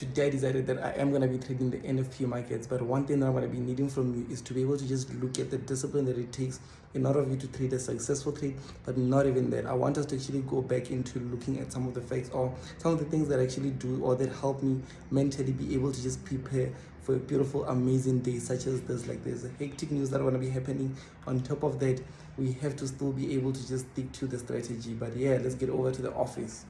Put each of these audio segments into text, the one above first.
Today I decided that I am going to be trading the NFP markets, but one thing that I'm going to be needing from you is to be able to just look at the discipline that it takes in order for you to trade a successful trade, but not even that. I want us to actually go back into looking at some of the facts or some of the things that actually do or that help me mentally be able to just prepare for a beautiful, amazing day such as this. Like there's a hectic news that are going to be happening. On top of that, we have to still be able to just stick to the strategy. But yeah, let's get over to the office.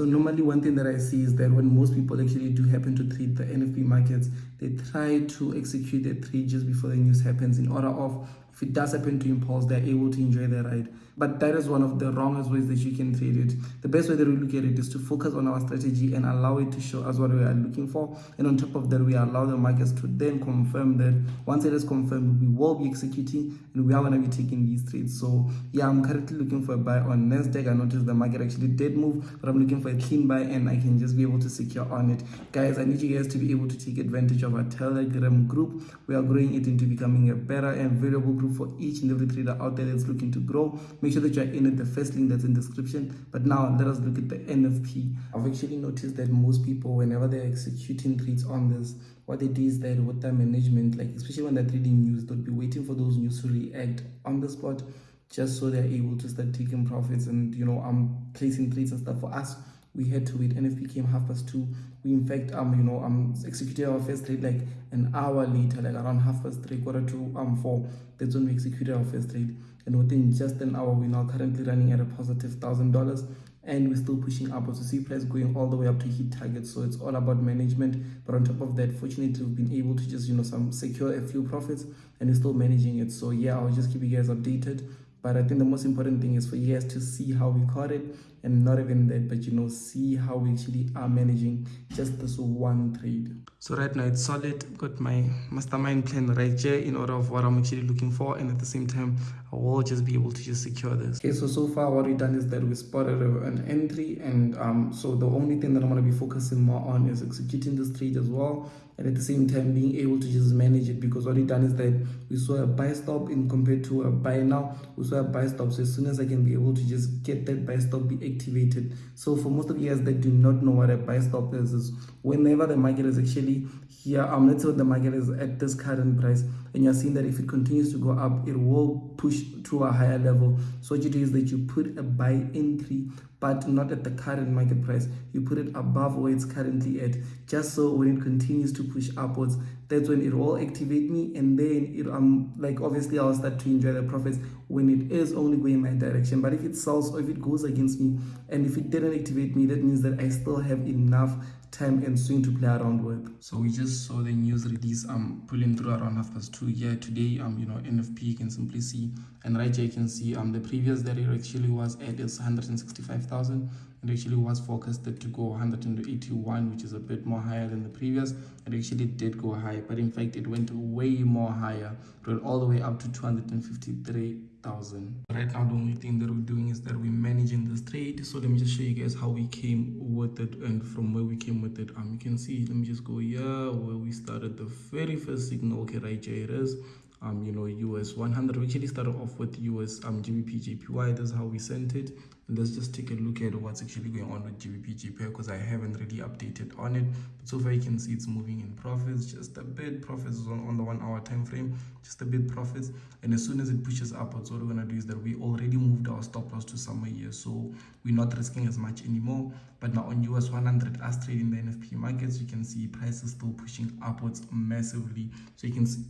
So normally one thing that I see is that when most people actually do happen to treat the NFP markets, they try to execute their trade just before the news happens in order of if it does happen to impulse, they're able to enjoy the ride. But that is one of the wrongest ways that you can trade it. The best way that we look at it is to focus on our strategy and allow it to show us what we are looking for. And on top of that, we allow the markets to then confirm that once it is confirmed, we will be executing and we are going to be taking these trades. So yeah, I'm currently looking for a buy on NASDAQ. I noticed the market actually did move, but I'm looking for a clean buy and I can just be able to secure on it. Guys, I need you guys to be able to take advantage of our Telegram group. We are growing it into becoming a better and valuable group for each and every trader out there that's looking to grow. Make sure that you're in it, the first link that's in the description. But now let us look at the NFP. I've actually noticed that most people, whenever they're executing trades on this, what they do is that with their management, like especially when they're trading news, they'll be waiting for those news to react on the spot just so they're able to start taking profits and you know I'm placing trades and stuff for us we had to wait. Nfp came half past two. We in fact um you know um executed our first trade like an hour later like around half past three quarter to um four. That's when we executed our first trade. And within just an hour we're now currently running at a positive thousand dollars. And we're still pushing upwards. To see price going all the way up to hit targets so it's all about management. But on top of that fortunately we've been able to just you know some secure a few profits and we're still managing it. So yeah i'll just keep you guys updated. But i think the most important thing is for you guys to see how we caught it and not even that but you know see how we actually are managing just this one trade. So right now it's solid. Got my mastermind plan right here in order of what i'm actually looking for and at the same time i will just be able to just secure this. Okay so so far what we've done is that we spotted an entry and um so the only thing that i'm going to be focusing more on is executing this trade as well and at the same time being able to just manage it because what we've done is that we saw a buy stop in compared to a buy now. We saw a buy stop so as soon as i can be able to just get that buy stop be activated. So for most of you guys that do not know what a buy stop is is whenever the market is actually here um let's say the market is at this current price and you're seeing that if it continues to go up it will push to a higher level. So what you do is that you put a buy entry but not at the current market price. You put it above where it's currently at just so when it continues to push upwards that's when it will activate me and then it um like obviously i'll start to enjoy the profits when it is only going my direction. But if it sells or if it goes against me and if it didn't activate me that means that i still have enough time and swing to play around with. So we just saw the news release um pulling through around half past two yeah today um you know nfp you can simply see and right here you can see um the previous that it actually was at is 165,000 it actually was forecasted to go 181 which is a bit more higher than the previous it actually did go high but in fact it went way more higher it went all the way up to 253 thousand. Right now the only thing that we're doing is that we're managing this trade so let me just show you guys how we came with it and from where we came with it. Um you can see let me just go here where we started the very first signal. Okay right here it is um you know us 100 we actually started off with us um gbp jpy that's how we sent it. And let's just take a look at what's actually going on with gbp jpy because i haven't really updated on it. But so far you can see it's moving in profits just a bit. Profits on, on the one hour time frame just a bit profits. And as soon as it pushes upwards what we're going to do is that we already moved our stop loss to somewhere here. So we're not risking as much anymore. But now on us 100 us trading the nfp markets you can see prices still pushing upwards massively. So you can see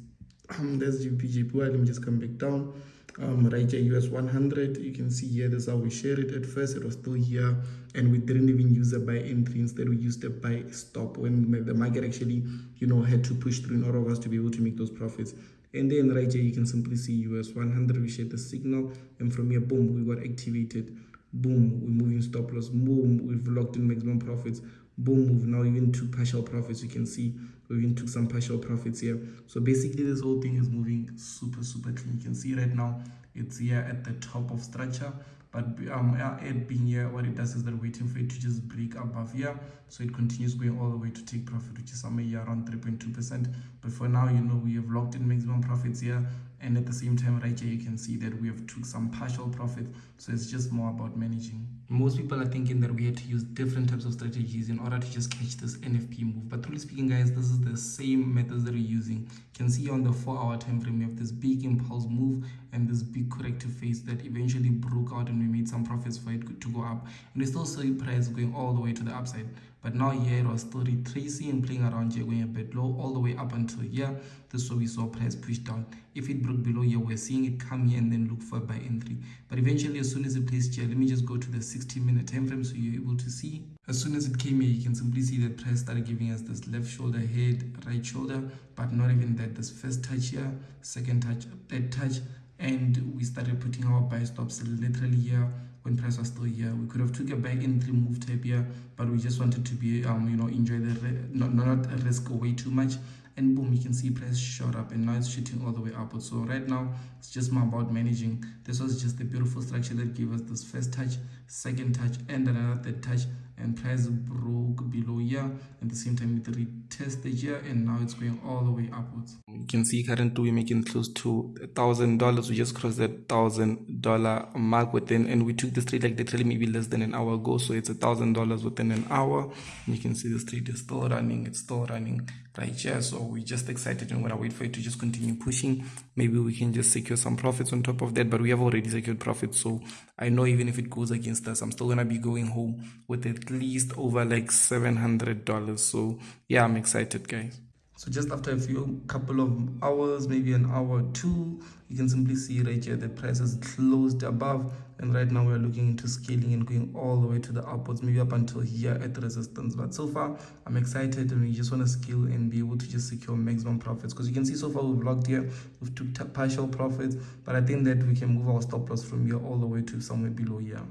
there's GBP JPY. Let me just come back down. Um, right here, US 100. You can see here, this is how we share it. At first, it was still here, and we didn't even use a buy entry. Instead, we used a buy stop when the market actually, you know, had to push through in order of us to be able to make those profits. And then right here, you can simply see US 100. We share the signal, and from here, boom, we got activated. Boom, we're moving stop loss. Boom, we've locked in maximum profits boom move now even took partial profits you can see we even took some partial profits here. So basically this whole thing is moving super super clean. You can see right now it's here at the top of structure. But um it being here what it does is that waiting for it to just break above here. So it continues going all the way to take profit which is somewhere here around 3.2 percent. But for now you know we have locked in maximum profits here and at the same time right here you can see that we have took some partial profit. So it's just more about managing. Most people are thinking that we had to use different types of strategies in order to just catch this nfp move. But truly speaking guys this is the same methods that we're using. You can see on the four hour time frame we have this big impulse move and this big corrective phase that eventually broke out and we made some profits for it to go up. And we still see price going all the way to the upside. But now here it was still retracing and playing around here going a bit low all the way up until here. This is where we saw price push down. If it broke below here we're seeing it come here and then look for a buy entry but eventually as soon as it placed here let me just go to the 60 minute time frame so you're able to see. As soon as it came here you can simply see that price started giving us this left shoulder head right shoulder but not even that. This first touch here second touch third touch and we started putting our buy stops literally here when price was still here. We could have took a buy entry move type here but we just wanted to be um you know enjoy the not not risk away too much. And boom you can see price shot up and now it's shooting all the way upwards. So right now it's just more about managing. This was just the beautiful structure that gave us this first touch second touch and another third touch and price broke below here at the same time it retested here and now it's going all the way upwards. You can see currently we're making close to a thousand dollars. We just crossed that thousand dollar mark within and we took this trade like literally maybe less than an hour ago so it's a thousand dollars within an hour. And you can see this trade is still running it's still running right here. So we're just excited and we're gonna wait for it to just continue pushing. Maybe we can just secure some profits on top of that but we have already secured profits. So i know even if it goes against us i'm still gonna be going home with at least over like 700 dollars. So yeah i'm excited guys. So just after a few couple of hours maybe an hour or two you can simply see right here the price has closed above. And right now we're looking into scaling and going all the way to the upwards maybe up until here at the resistance. But so far i'm excited and we just want to scale and be able to just secure maximum profits. Because you can see so far we've locked here we've took partial profits. But i think that we can move our stop loss from here all the way to somewhere below here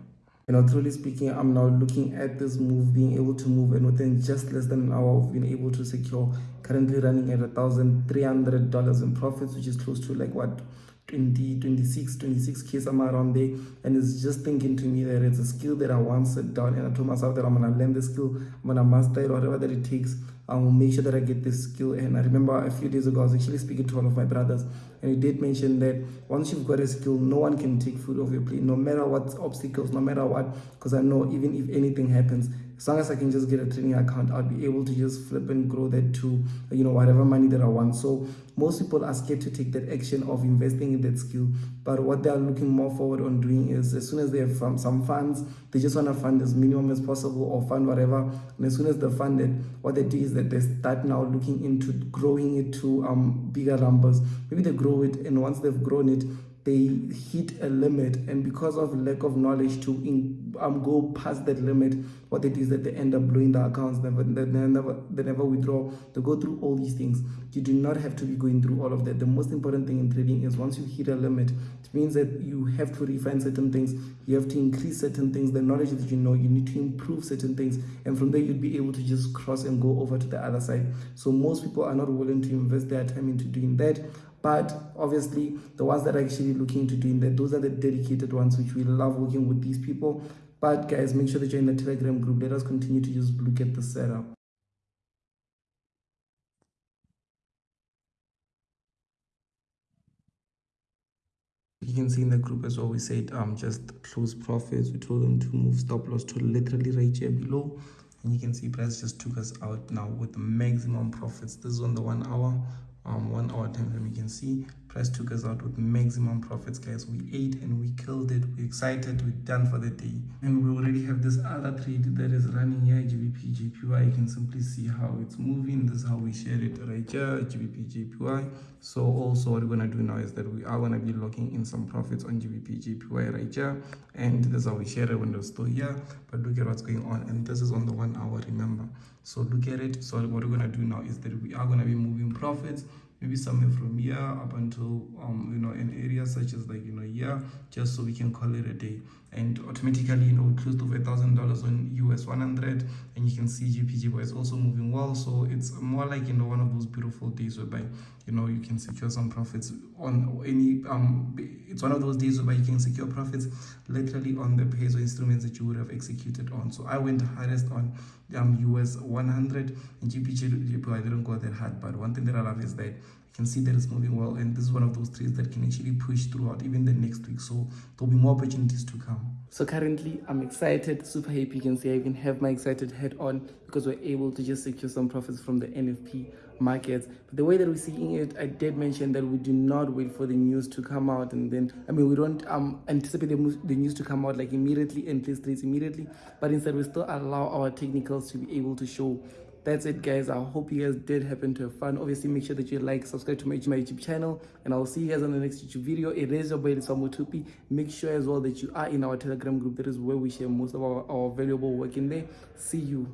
you know truly speaking i'm now looking at this move being able to move and within just less than an hour we've been able to secure currently running at a thousand three hundred dollars in profits which is close to like what 20 26 26k somewhere around there and it's just thinking to me that it's a skill that i want sit down and i told myself that i'm gonna learn the skill i'm gonna master it whatever that it takes i will make sure that i get this skill. And i remember a few days ago i was actually speaking to one of my brothers and he did mention that once you've got a skill no one can take food off your plate no matter what obstacles no matter what because i know even if anything happens as long as I can just get a trading account, I'll be able to just flip and grow that to, you know, whatever money that I want. So most people are scared to take that action of investing in that skill. But what they are looking more forward on doing is as soon as they have some funds, they just want to fund as minimum as possible or fund whatever. And as soon as they fund it, what they do is that they start now looking into growing it to um bigger numbers. Maybe they grow it and once they've grown it, they hit a limit and because of lack of knowledge to in, um, go past that limit what it is that they end up blowing the accounts never they never they never withdraw they go through all these things. You do not have to be going through all of that. The most important thing in trading is once you hit a limit it means that you have to refine certain things. You have to increase certain things. The knowledge that you know you need to improve certain things. And from there you'd be able to just cross and go over to the other side. So most people are not willing to invest their time into doing that but obviously the ones that are actually looking to doing that those are the dedicated ones which we love working with these people. But guys make sure that you're in the telegram group. Let us continue to just look at the setup. You can see in the group as well we said um just close profits. We told them to move stop loss to literally right here below. And you can see price just took us out now with the maximum profits. This is on the one hour um one hour time frame you can see price took us out with maximum profits guys. We ate and we killed it. We're excited. We're done for the day. And we already have this other trade that is running here gbp you can simply see how it's moving. This is how we share it right here gbp so also what we're going to do now is that we are going to be locking in some profits on gbp jpy right here. And this is how we share it when we're still here. But look at what's going on. And this is on the one hour remember. So look at it. So what we're going to do now is that we are going to be moving profits maybe somewhere from here up until um you know in areas such as like you know here just so we can call it a day and automatically you know close to a thousand dollars on us 100 and you can see gpg is also moving well. So it's more like you know one of those beautiful days whereby you know you can secure some profits on any um it's one of those days where you can secure profits literally on the peso instruments that you would have executed on. So i went hardest on um us 100 and gpg i didn't go that hard. But one thing that i love is that you can see that it's moving well and this is one of those trades that can actually push throughout even the next week. So there'll be more opportunities to come. So currently i'm excited super happy you can see i even have my excited head on because we're able to just secure some profits from the nfp markets. But the way that we're seeing it i did mention that we do not wait for the news to come out and then i mean we don't um anticipate the, the news to come out like immediately and place trades immediately but instead we still allow our technicals to be able to show that's it guys. I hope you guys did happen to have fun. Obviously make sure that you like subscribe to my, my youtube channel and i'll see you guys on the next youtube video. It is your boy Tupi. make sure as well that you are in our telegram group. That is where we share most of our, our valuable work in there. See you